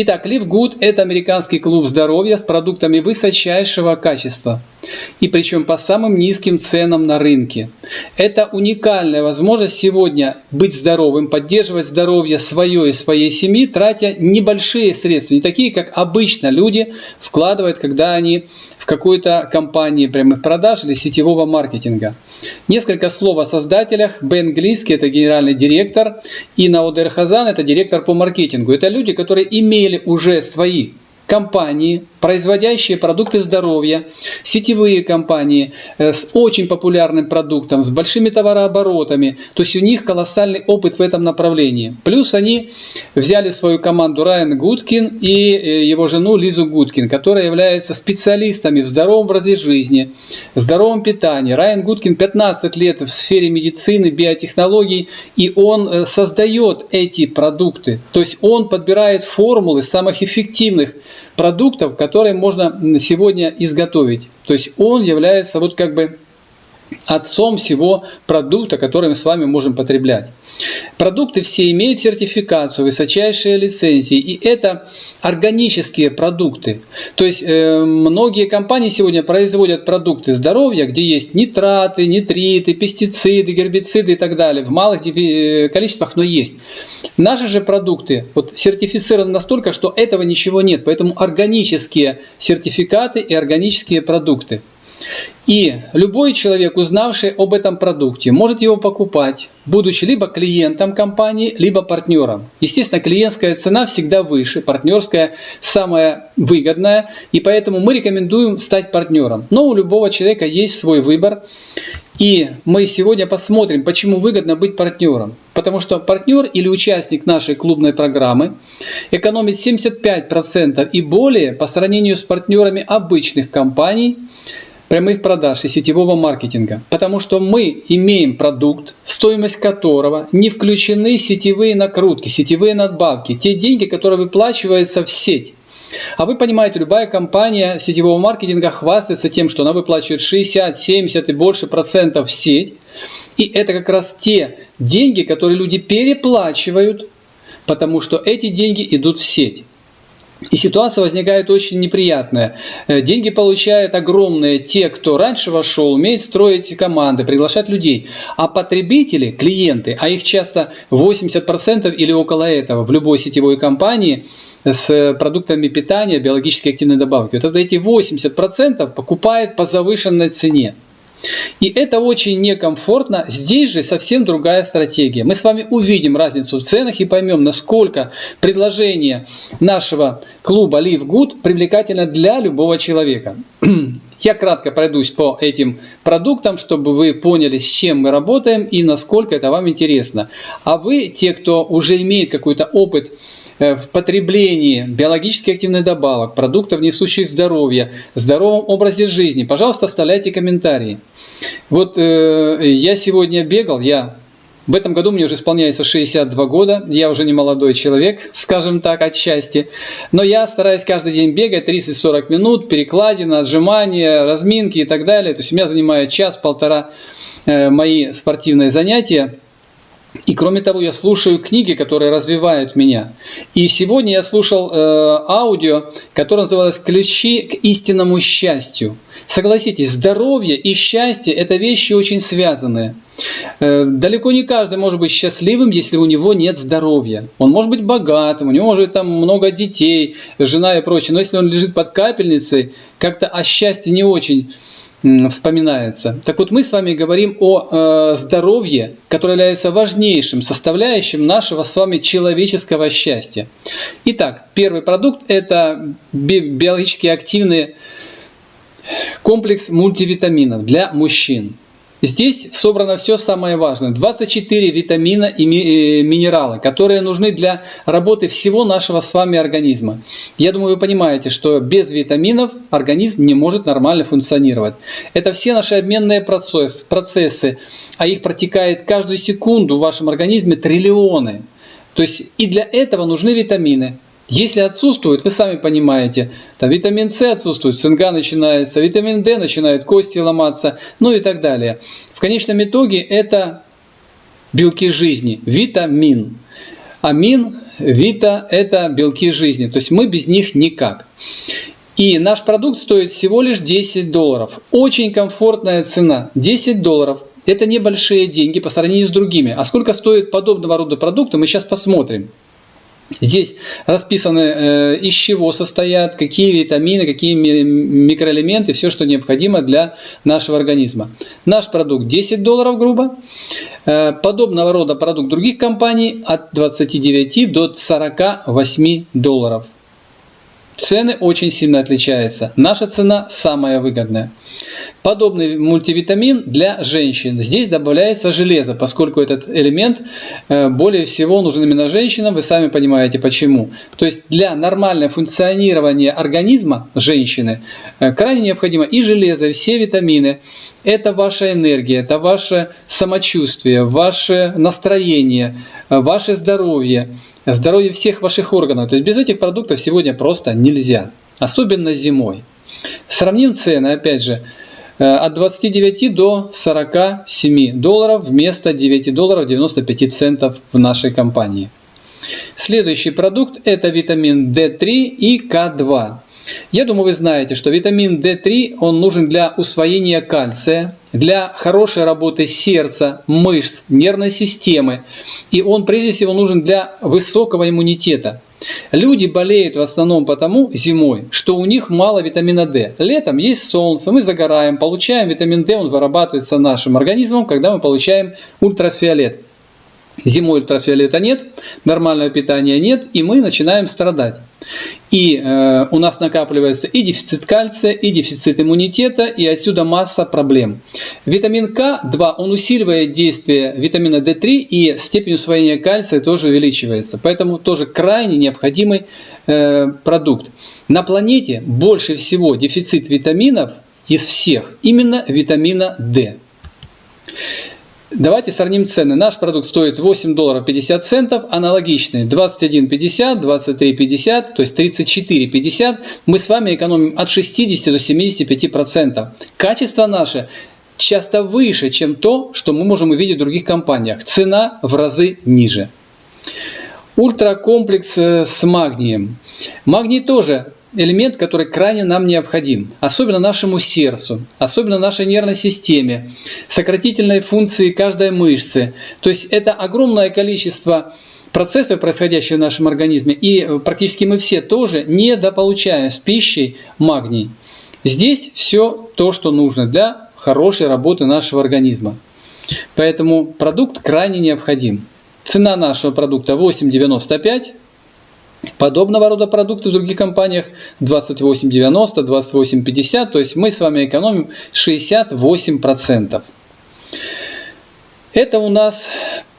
Итак, Live Good – это американский клуб здоровья с продуктами высочайшего качества. И причем по самым низким ценам на рынке. Это уникальная возможность сегодня быть здоровым, поддерживать здоровье свое и своей семьи, тратя небольшие средства, не такие, как обычно люди вкладывают, когда они какой-то компании прямых продаж или сетевого маркетинга. Несколько слов о создателях. Бен Глиски – это генеральный директор, и Наудер Хазан – это директор по маркетингу. Это люди, которые имели уже свои компании, производящие продукты здоровья, сетевые компании э, с очень популярным продуктом, с большими товарооборотами. То есть у них колоссальный опыт в этом направлении. Плюс они взяли свою команду Райан Гудкин и э, его жену Лизу Гудкин, которая является специалистами в здоровом образе жизни, здоровом питании. Райан Гудкин 15 лет в сфере медицины, биотехнологий, и он э, создает эти продукты. То есть он подбирает формулы самых эффективных продуктов, которые можно сегодня изготовить. То есть он является вот как бы отцом всего продукта, который мы с вами можем потреблять. Продукты все имеют сертификацию, высочайшие лицензии, и это органические продукты. То есть э, многие компании сегодня производят продукты здоровья, где есть нитраты, нитриты, пестициды, гербициды и так далее, в малых э, количествах, но есть. Наши же продукты вот, сертифицированы настолько, что этого ничего нет, поэтому органические сертификаты и органические продукты. И любой человек, узнавший об этом продукте, может его покупать, будучи либо клиентом компании, либо партнером. Естественно, клиентская цена всегда выше, партнерская самая выгодная, и поэтому мы рекомендуем стать партнером. Но у любого человека есть свой выбор. И мы сегодня посмотрим, почему выгодно быть партнером. Потому что партнер или участник нашей клубной программы экономит 75% и более по сравнению с партнерами обычных компаний – прямых продаж и сетевого маркетинга, потому что мы имеем продукт, стоимость которого не включены сетевые накрутки, сетевые надбавки, те деньги, которые выплачиваются в сеть. А вы понимаете, любая компания сетевого маркетинга хвастается тем, что она выплачивает 60, 70 и больше процентов в сеть. И это как раз те деньги, которые люди переплачивают, потому что эти деньги идут в сеть. И ситуация возникает очень неприятная. Э, деньги получают огромные те, кто раньше вошел, умеет строить команды, приглашать людей. А потребители, клиенты, а их часто 80% или около этого в любой сетевой компании с продуктами питания, биологически активной добавки. Вот эти 80% покупают по завышенной цене. И это очень некомфортно. Здесь же совсем другая стратегия. Мы с вами увидим разницу в ценах и поймем, насколько предложение нашего клуба Live Good привлекательно для любого человека. Я кратко пройдусь по этим продуктам, чтобы вы поняли, с чем мы работаем и насколько это вам интересно. А вы, те, кто уже имеет какой-то опыт в потреблении биологически активных добавок, продуктов, несущих здоровье, здоровом образе жизни, пожалуйста, оставляйте комментарии. Вот э, я сегодня бегал, я в этом году мне уже исполняется 62 года, я уже не молодой человек, скажем так, отчасти. Но я стараюсь каждый день бегать 30-40 минут, перекладина, отжимания, разминки и так далее. То есть у меня занимает час-полтора э, мои спортивные занятия. И кроме того, я слушаю книги, которые развивают меня. И сегодня я слушал э, аудио, которое называлось «Ключи к истинному счастью». Согласитесь, здоровье и счастье – это вещи очень связанные. Э, далеко не каждый может быть счастливым, если у него нет здоровья. Он может быть богатым, у него может быть там много детей, жена и прочее. Но если он лежит под капельницей, как-то о счастье не очень вспоминается. Так вот, мы с вами говорим о э, здоровье, которое является важнейшим составляющим нашего с вами человеческого счастья. Итак, первый продукт – это биологически активный комплекс мультивитаминов для мужчин. Здесь собрано все самое важное. 24 витамина и э, минералы, которые нужны для работы всего нашего с вами организма. Я думаю, вы понимаете, что без витаминов организм не может нормально функционировать. Это все наши обменные процессы, а их протекает каждую секунду в вашем организме триллионы. То есть и для этого нужны витамины. Если отсутствует, вы сами понимаете, там витамин С отсутствует, цинга начинается, витамин D начинают кости ломаться, ну и так далее. В конечном итоге это белки жизни, витамин. Амин Вита – это белки жизни, то есть мы без них никак. И наш продукт стоит всего лишь 10 долларов. Очень комфортная цена – 10 долларов. Это небольшие деньги по сравнению с другими. А сколько стоит подобного рода продукты, мы сейчас посмотрим. Здесь расписаны, э, из чего состоят, какие витамины, какие микроэлементы, все, что необходимо для нашего организма. Наш продукт 10 долларов грубо. Э, подобного рода продукт других компаний от 29 до 48 долларов. Цены очень сильно отличаются. Наша цена самая выгодная. Подобный мультивитамин для женщин. Здесь добавляется железо, поскольку этот элемент э, более всего нужен именно женщинам. Вы сами понимаете почему. То есть для нормального функционирования организма женщины э, крайне необходимо и железо, и все витамины. Это ваша энергия, это ваше самочувствие, ваше настроение, э, ваше здоровье, здоровье всех ваших органов. То есть без этих продуктов сегодня просто нельзя. Особенно зимой. Сравним цены, опять же, от 29 до 47 долларов вместо 9 долларов 95 центов в нашей компании. Следующий продукт это витамин D3 и К2. Я думаю, вы знаете, что витамин D3 он нужен для усвоения кальция, для хорошей работы сердца, мышц, нервной системы. И он прежде всего нужен для высокого иммунитета. Люди болеют в основном потому зимой, что у них мало витамина D. Летом есть солнце, мы загораем, получаем витамин D, он вырабатывается нашим организмом, когда мы получаем ультрафиолет. Зимой ультрафиолета нет, нормального питания нет, и мы начинаем страдать. И э, у нас накапливается и дефицит кальция, и дефицит иммунитета, и отсюда масса проблем. Витамин К2, он усиливает действие витамина D3, и степень усвоения кальция тоже увеличивается. Поэтому тоже крайне необходимый э, продукт. На планете больше всего дефицит витаминов из всех именно витамина D. Давайте сравним цены. Наш продукт стоит 8 долларов 50 центов, аналогичный 21,50, 23,50, то есть 34,50. Мы с вами экономим от 60 до 75 процентов. Качество наше часто выше, чем то, что мы можем увидеть в других компаниях. Цена в разы ниже. Ультракомплекс э, с магнием. Магний тоже элемент, который крайне нам необходим, особенно нашему сердцу, особенно нашей нервной системе, сократительной функции каждой мышцы. То есть это огромное количество процессов, происходящих в нашем организме, и практически мы все тоже недополучаем с пищей магний. Здесь все то, что нужно для хорошей работы нашего организма. Поэтому продукт крайне необходим. Цена нашего продукта 8,95 Подобного рода продукты в других компаниях 28,90, 28,50, то есть мы с вами экономим 68%. Это у нас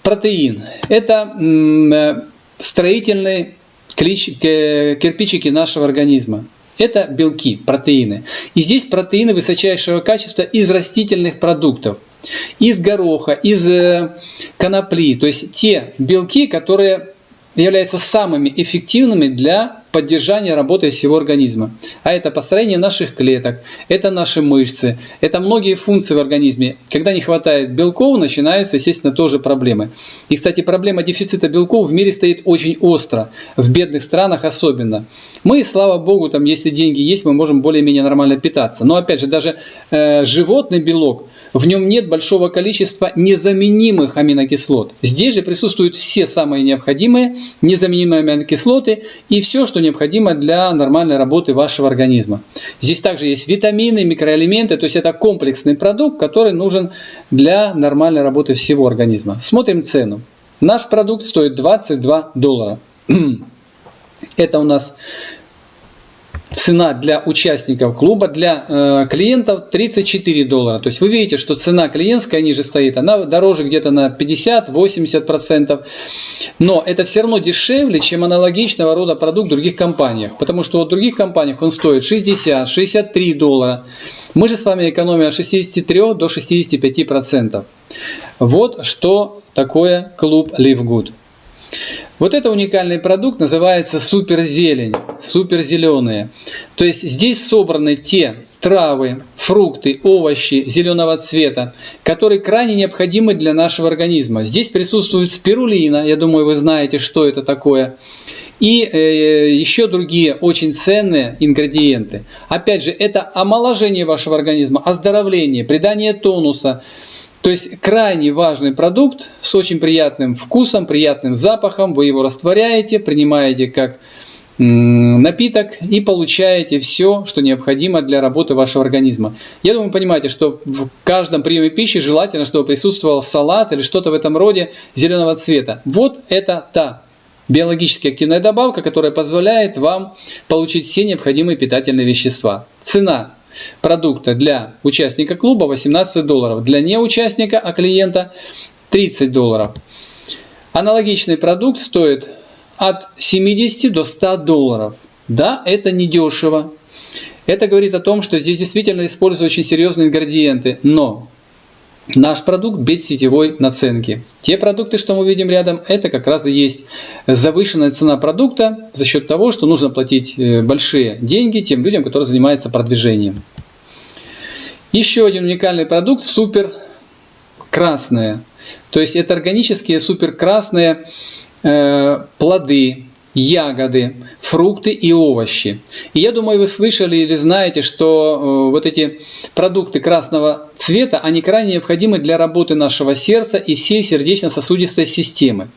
протеин. Это э, строительные кирпичики нашего организма. Это белки, протеины. И здесь протеины высочайшего качества из растительных продуктов. Из гороха, из э, конопли. То есть те белки, которые являются самыми эффективными для поддержания работы всего организма. А это построение наших клеток, это наши мышцы, это многие функции в организме. Когда не хватает белков, начинаются, естественно, тоже проблемы. И, кстати, проблема дефицита белков в мире стоит очень остро, в бедных странах особенно. Мы, слава богу, там, если деньги есть, мы можем более-менее нормально питаться. Но, опять же, даже э, животный белок – в нем нет большого количества незаменимых аминокислот. Здесь же присутствуют все самые необходимые незаменимые аминокислоты и все, что необходимо для нормальной работы вашего организма. Здесь также есть витамины, микроэлементы, то есть это комплексный продукт, который нужен для нормальной работы всего организма. Смотрим цену. Наш продукт стоит 22 доллара. Это у нас цена для участников клуба, для э, клиентов 34 доллара. То есть вы видите, что цена клиентская ниже стоит, она дороже где-то на 50-80%. Но это все равно дешевле, чем аналогичного рода продукт в других компаниях. Потому что в других компаниях он стоит 60-63 доллара. Мы же с вами экономим от 63 до 65%. Вот что такое клуб Live Good. Вот это уникальный продукт называется суперзелень, суперзеленые. То есть здесь собраны те травы, фрукты, овощи зеленого цвета, которые крайне необходимы для нашего организма. Здесь присутствует спирулина, я думаю, вы знаете, что это такое. И э, еще другие очень ценные ингредиенты. Опять же, это омоложение вашего организма, оздоровление, придание тонуса. То есть крайне важный продукт с очень приятным вкусом, приятным запахом. Вы его растворяете, принимаете как напиток и получаете все, что необходимо для работы вашего организма. Я думаю, вы понимаете, что в каждом приеме пищи желательно, чтобы присутствовал салат или что-то в этом роде зеленого цвета. Вот это та биологически активная добавка, которая позволяет вам получить все необходимые питательные вещества. Цена продукта для участника клуба 18 долларов, для неучастника, а клиента 30 долларов. Аналогичный продукт стоит от 70 до 100 долларов. Да, это недешево. Это говорит о том, что здесь действительно используют очень серьезные ингредиенты, но наш продукт без сетевой наценки. Те продукты, что мы видим рядом, это как раз и есть завышенная цена продукта за счет того, что нужно платить э, большие деньги тем людям, которые занимаются продвижением. Еще один уникальный продукт – супер красное. То есть это органические супер красные Э, плоды, ягоды, фрукты и овощи. И я думаю, вы слышали или знаете, что э, вот эти продукты красного цвета, они крайне необходимы для работы нашего сердца и всей сердечно-сосудистой системы.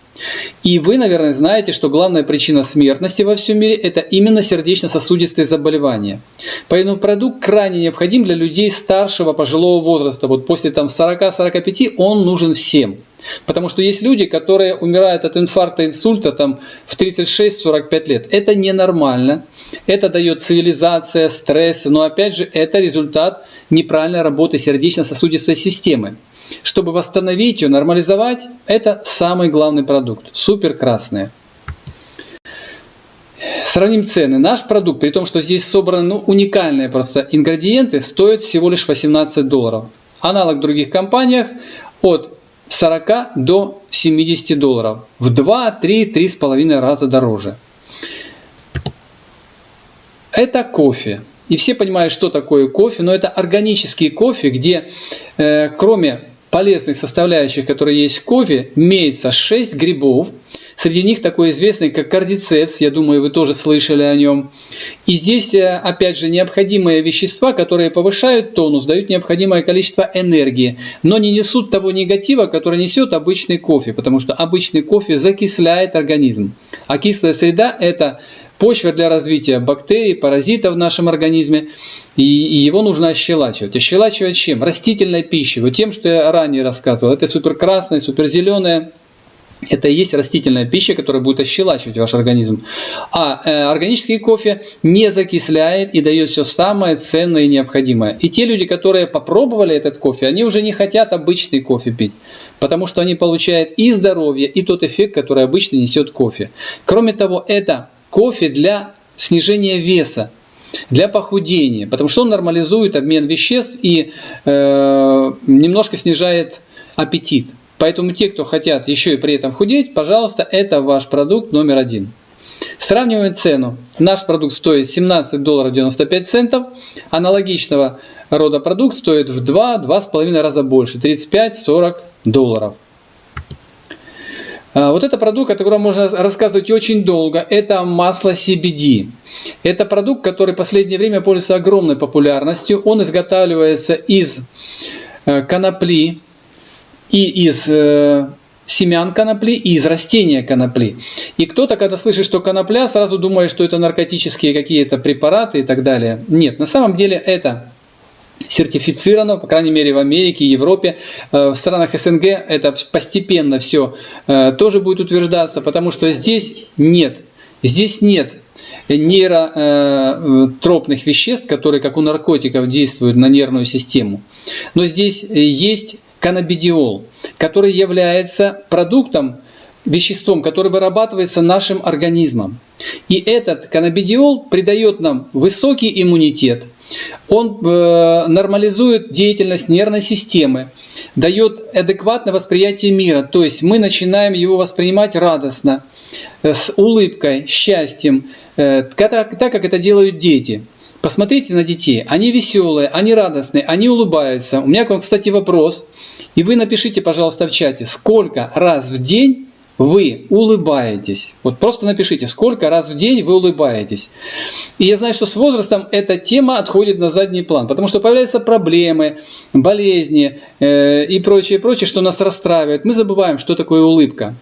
И вы, наверное, знаете, что главная причина смертности во всем мире – это именно сердечно-сосудистые заболевания. Поэтому продукт крайне необходим для людей старшего пожилого возраста. Вот после там 40-45 он нужен всем. Потому что есть люди, которые умирают от инфаркта, инсульта там, в 36-45 лет. Это ненормально. Это дает цивилизация, стресс. Но опять же, это результат неправильной работы сердечно-сосудистой системы. Чтобы восстановить ее, нормализовать, это самый главный продукт. Супер красные. Сравним цены. Наш продукт, при том, что здесь собраны ну, уникальные просто ингредиенты, стоит всего лишь 18 долларов. Аналог в других компаниях от 40 до 70 долларов. В 2, 3, 3,5 раза дороже. Это кофе. И все понимают, что такое кофе, но это органический кофе, где э, кроме полезных составляющих, которые есть в кофе, имеется 6 грибов, Среди них такой известный, как кардицепс, я думаю, вы тоже слышали о нем. И здесь, э, опять же, необходимые вещества, которые повышают тонус, дают необходимое количество энергии, но не несут того негатива, который несет обычный кофе, потому что обычный кофе закисляет организм. А кислая среда – это почва для развития бактерий, паразитов в нашем организме, и его нужно ощелачивать. Ощелачивать чем? Растительной пищей, вот тем, что я ранее рассказывал. Это супер красное, супер зеленое, это и есть растительная пища, которая будет ощелачивать ваш организм. А э, органический кофе не закисляет и дает все самое ценное и необходимое. И те люди, которые попробовали этот кофе, они уже не хотят обычный кофе пить. Потому что они получают и здоровье, и тот эффект, который обычно несет кофе. Кроме того, это кофе для снижения веса для похудения, потому что он нормализует обмен веществ и э, немножко снижает аппетит. Поэтому те, кто хотят еще и при этом худеть, пожалуйста, это ваш продукт номер один. Сравниваем цену. Наш продукт стоит 17 долларов 95 центов. Аналогичного рода продукт стоит в 2-2,5 раза больше, 35-40 долларов. А, вот это продукт, о котором можно рассказывать очень долго. Это масло CBD. Это продукт, который в последнее время пользуется огромной популярностью. Он изготавливается из э, конопли, и из э, семян конопли, и из растения конопли. И кто-то, когда слышит, что конопля, сразу думает, что это наркотические какие-то препараты и так далее. Нет, на самом деле это сертифицировано, по крайней мере в Америке, Европе, э, в странах СНГ это постепенно все э, тоже будет утверждаться, потому что здесь нет, здесь нет нейротропных веществ, которые как у наркотиков действуют на нервную систему. Но здесь есть каннабидиол, который является продуктом, веществом, которое вырабатывается нашим организмом. И этот каннабидиол придает нам высокий иммунитет, он э, нормализует деятельность нервной системы, дает адекватное восприятие мира, то есть мы начинаем его воспринимать радостно, э, с улыбкой, счастьем, э, так, так как это делают дети. Посмотрите на детей. Они веселые, они радостные, они улыбаются. У меня к вам, кстати, вопрос. И вы напишите, пожалуйста, в чате, сколько раз в день вы улыбаетесь. Вот просто напишите, сколько раз в день вы улыбаетесь. И я знаю, что с возрастом эта тема отходит на задний план, потому что появляются проблемы, болезни э, и прочее, прочее, что нас расстраивает. Мы забываем, что такое улыбка.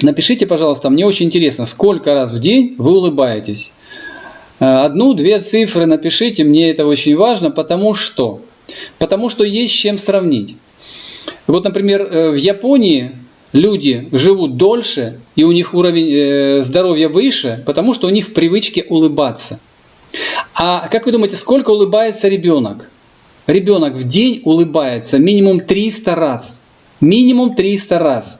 Напишите, пожалуйста, мне очень интересно, сколько раз в день вы улыбаетесь. Э, одну-две цифры напишите, мне это очень важно, потому что, потому что есть чем сравнить. Вот, например, э, в Японии люди живут дольше и у них уровень э, здоровья выше, потому что у них в привычке улыбаться. А как вы думаете, сколько улыбается ребенок? Ребенок в день улыбается минимум 300 раз. Минимум 300 раз.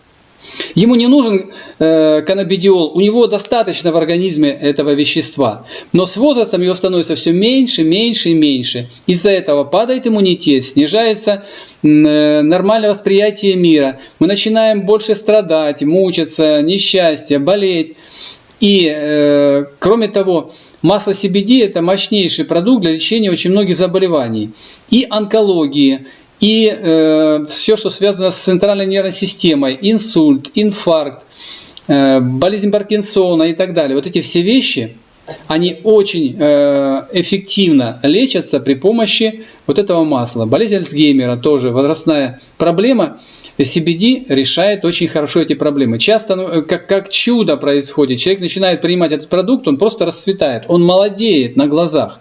Ему не нужен э, каннабидиол, у него достаточно в организме этого вещества. Но с возрастом его становится все меньше, меньше и меньше. Из-за этого падает иммунитет, снижается э, нормальное восприятие мира. Мы начинаем больше страдать, мучиться, несчастье, болеть. И э, кроме того, масло CBD – это мощнейший продукт для лечения очень многих заболеваний. И онкологии, и э, все, что связано с центральной нервной системой, инсульт, инфаркт, э, болезнь Паркинсона и так далее. Вот эти все вещи, они очень э, эффективно лечатся при помощи вот этого масла. Болезнь Альцгеймера тоже возрастная проблема. CBD решает очень хорошо эти проблемы. Часто, ну, как, как чудо происходит, человек начинает принимать этот продукт, он просто расцветает, он молодеет на глазах.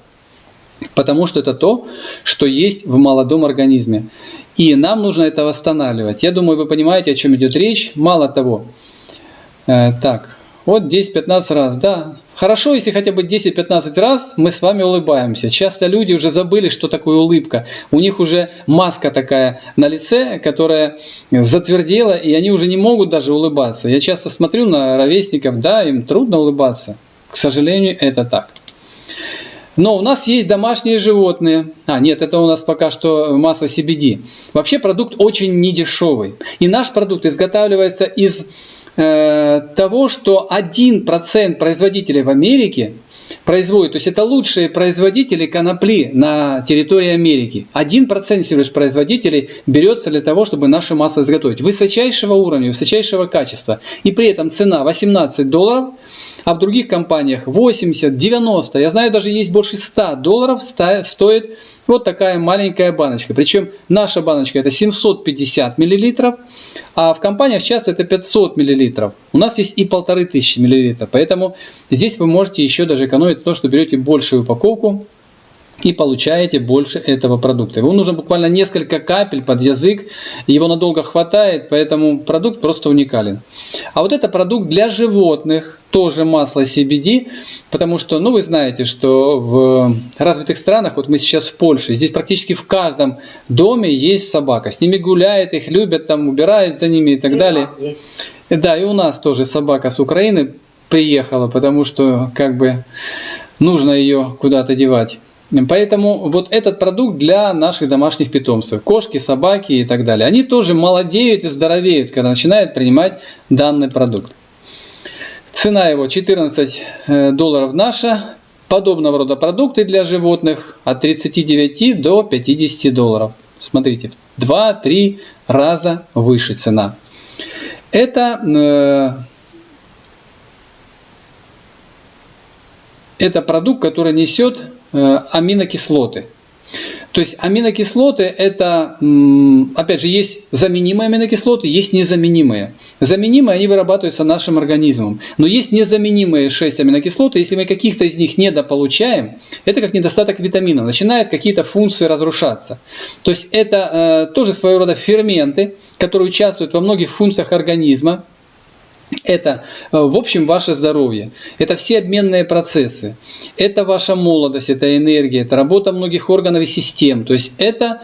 Потому что это то, что есть в молодом организме. И нам нужно это восстанавливать. Я думаю, вы понимаете, о чем идет речь. Мало того, э, так, вот 10-15 раз, да. Хорошо, если хотя бы 10-15 раз мы с вами улыбаемся. Часто люди уже забыли, что такое улыбка. У них уже маска такая на лице, которая затвердела, и они уже не могут даже улыбаться. Я часто смотрю на ровесников, да, им трудно улыбаться. К сожалению, это так. Но у нас есть домашние животные. А, нет, это у нас пока что масло CBD. Вообще продукт очень недешевый. И наш продукт изготавливается из э, того, что 1% производителей в Америке производит. То есть это лучшие производители конопли на территории Америки. 1% всего производителей берется для того, чтобы наше масло изготовить. Высочайшего уровня, высочайшего качества. И при этом цена 18 долларов – а в других компаниях 80, 90, я знаю, даже есть больше 100 долларов стоит вот такая маленькая баночка. Причем наша баночка это 750 миллилитров, а в компаниях часто это 500 миллилитров. У нас есть и полторы тысячи миллилитров, поэтому здесь вы можете еще даже экономить то, что берете большую упаковку и получаете больше этого продукта. Его нужно буквально несколько капель под язык, его надолго хватает, поэтому продукт просто уникален. А вот это продукт для животных, тоже масло CBD, потому что, ну вы знаете, что в развитых странах, вот мы сейчас в Польше, здесь практически в каждом доме есть собака. С ними гуляет, их любят, там убирают за ними и так и далее. Да, и у нас тоже собака с Украины приехала, потому что как бы нужно ее куда-то девать. Поэтому вот этот продукт для наших домашних питомцев, кошки, собаки и так далее, они тоже молодеют и здоровеют, когда начинают принимать данный продукт. Цена его 14 э, долларов наша. Подобного рода продукты для животных от 39 до 50 долларов. Смотрите, 2-3 раза выше цена. Это, э, это продукт, который несет аминокислоты. То есть аминокислоты это, опять же, есть заменимые аминокислоты, есть незаменимые. Заменимые они вырабатываются нашим организмом. Но есть незаменимые 6 аминокислот, и если мы каких-то из них недополучаем, это как недостаток витаминов, начинают какие-то функции разрушаться. То есть это э, тоже своего рода ферменты, которые участвуют во многих функциях организма, это, э, в общем, ваше здоровье. Это все обменные процессы. Это ваша молодость, это энергия, это работа многих органов и систем. То есть это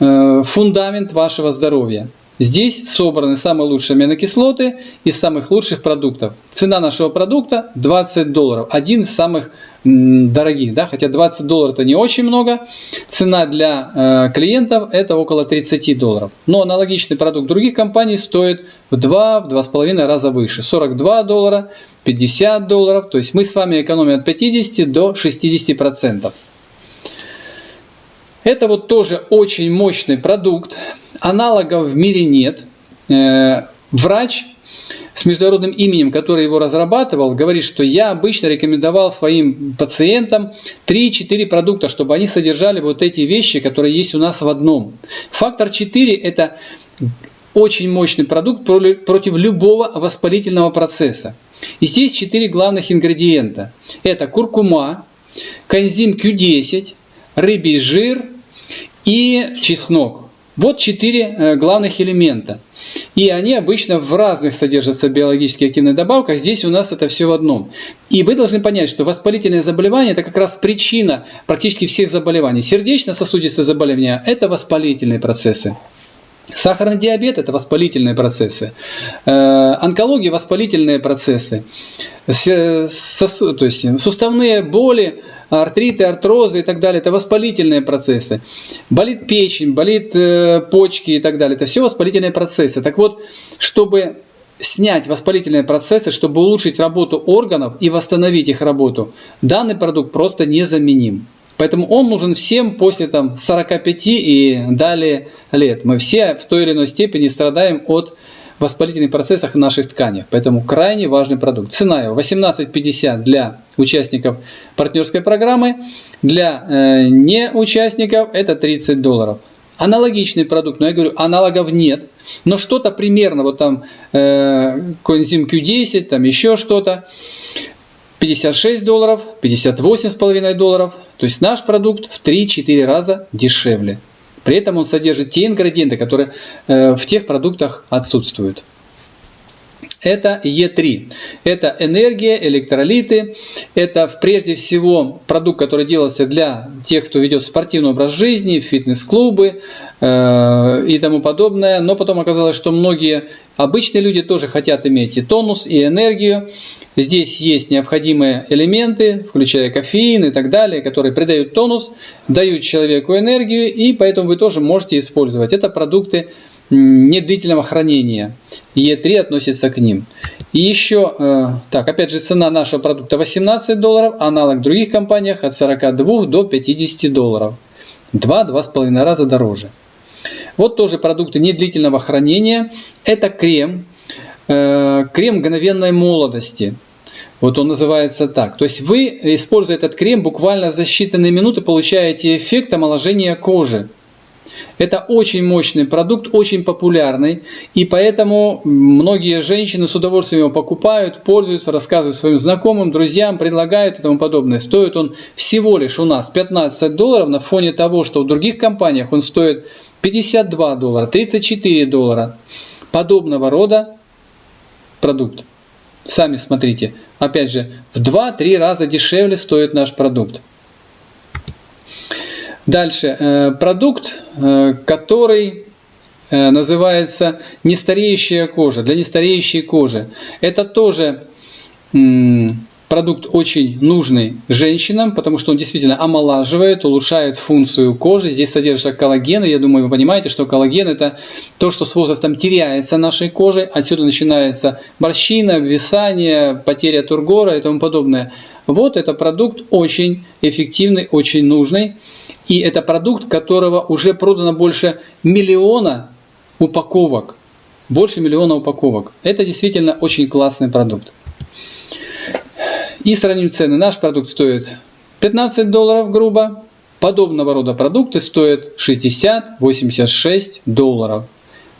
э, фундамент вашего здоровья. Здесь собраны самые лучшие аминокислоты из самых лучших продуктов. Цена нашего продукта 20 долларов. Один из самых дорогих, да, хотя 20 долларов это не очень много. Цена для э, клиентов это около 30 долларов. Но аналогичный продукт других компаний стоит в 2-2,5 раза выше. 42 доллара 50 долларов. То есть мы с вами экономим от 50 до 60 процентов. Это вот тоже очень мощный продукт. Аналогов в мире нет. Э, врач с международным именем, который его разрабатывал, говорит, что я обычно рекомендовал своим пациентам 3-4 продукта, чтобы они содержали вот эти вещи, которые есть у нас в одном. Фактор 4 – это очень мощный продукт против любого воспалительного процесса. И здесь 4 главных ингредиента. Это куркума, коэнзим Q10, рыбий жир и чеснок. Вот четыре э, главных элемента. И они обычно в разных содержатся биологически активных добавках. Здесь у нас это все в одном. И вы должны понять, что воспалительное заболевание – это как раз причина практически всех заболеваний. Сердечно-сосудистые заболевания – это воспалительные процессы. Сахарный диабет – это воспалительные процессы. Э, онкология – воспалительные процессы. Сосу, то есть суставные боли – артриты, артрозы и так далее, это воспалительные процессы. Болит печень, болит э, почки и так далее, это все воспалительные процессы. Так вот, чтобы снять воспалительные процессы, чтобы улучшить работу органов и восстановить их работу, данный продукт просто незаменим. Поэтому он нужен всем после там, 45 и далее лет. Мы все в той или иной степени страдаем от воспалительных процессах в наших тканях. Поэтому крайне важный продукт. Цена его 18,50 для участников партнерской программы. Для э, неучастников это 30 долларов. Аналогичный продукт, но я говорю, аналогов нет. Но что-то примерно, вот там э, коэнзим Q10, там еще что-то. 56 долларов, 58,5 долларов. То есть наш продукт в 3-4 раза дешевле. При этом он содержит те ингредиенты, которые э, в тех продуктах отсутствуют. Это Е3. Это энергия, электролиты. Это прежде всего продукт, который делался для тех, кто ведет спортивный образ жизни, фитнес-клубы э, и тому подобное. Но потом оказалось, что многие обычные люди тоже хотят иметь и тонус, и энергию. Здесь есть необходимые элементы, включая кофеин и так далее, которые придают тонус, дают человеку энергию, и поэтому вы тоже можете использовать. Это продукты недлительного хранения. Е3 относится к ним. И еще, э, так, опять же, цена нашего продукта 18 долларов, аналог в других компаниях от 42 до 50 долларов. 2-2,5 раза дороже. Вот тоже продукты недлительного хранения. Это крем, крем мгновенной молодости. Вот он называется так. То есть вы, используя этот крем, буквально за считанные минуты получаете эффект омоложения кожи. Это очень мощный продукт, очень популярный, и поэтому многие женщины с удовольствием его покупают, пользуются, рассказывают своим знакомым, друзьям, предлагают и тому подобное. Стоит он всего лишь у нас 15 долларов на фоне того, что в других компаниях он стоит 52 доллара, 34 доллара. Подобного рода продукт. Сами смотрите. Опять же, в 2-3 раза дешевле стоит наш продукт. Дальше. Э, продукт, э, который э, называется нестареющая кожа, для нестареющей кожи. Это тоже продукт очень нужный женщинам, потому что он действительно омолаживает, улучшает функцию кожи. Здесь содержится коллаген, и я думаю, вы понимаете, что коллаген это то, что с возрастом теряется нашей коже. Отсюда начинается морщина, висание, потеря тургора и тому подобное. Вот это продукт очень эффективный, очень нужный. И это продукт, которого уже продано больше миллиона упаковок. Больше миллиона упаковок. Это действительно очень классный продукт. И сравним цены. Наш продукт стоит 15 долларов грубо. Подобного рода продукты стоят 60-86 долларов.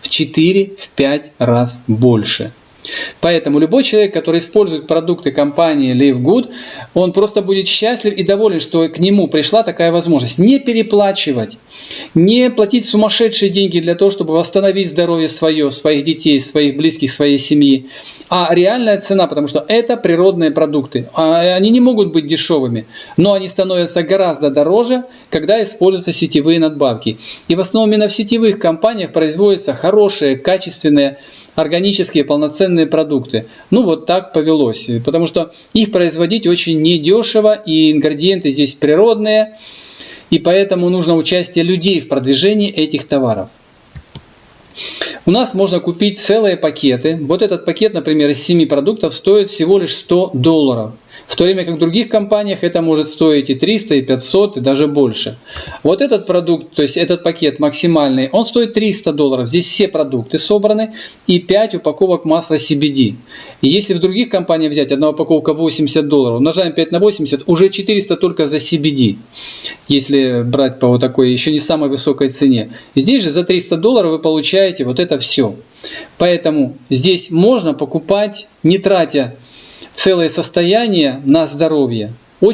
В 4-5 раз больше. Поэтому любой человек, который использует продукты компании Live Good, он просто будет счастлив и доволен, что к нему пришла такая возможность. Не переплачивать, не платить сумасшедшие деньги для того, чтобы восстановить здоровье свое, своих детей, своих близких, своей семьи, а реальная цена, потому что это природные продукты. А они не могут быть дешевыми, но они становятся гораздо дороже, когда используются сетевые надбавки. И в основном именно в сетевых компаниях производятся хорошие, качественные органические полноценные продукты. Ну вот так повелось, потому что их производить очень недешево, и ингредиенты здесь природные, и поэтому нужно участие людей в продвижении этих товаров. у нас можно купить целые пакеты. Вот этот пакет, например, из 7 продуктов стоит всего лишь 100 долларов. В то время как в других компаниях это может стоить и 300, и 500, и даже больше. Вот этот продукт, то есть этот пакет максимальный, он стоит 300 долларов. Здесь все продукты собраны и 5 упаковок масла CBD. И если в других компаниях взять, одна упаковка 80 долларов, умножаем 5 на 80, уже 400 только за CBD. Если брать по вот такой еще не самой высокой цене. Здесь же за 300 долларов вы получаете вот это все. Поэтому здесь можно покупать, не тратя целое состояние на здоровье,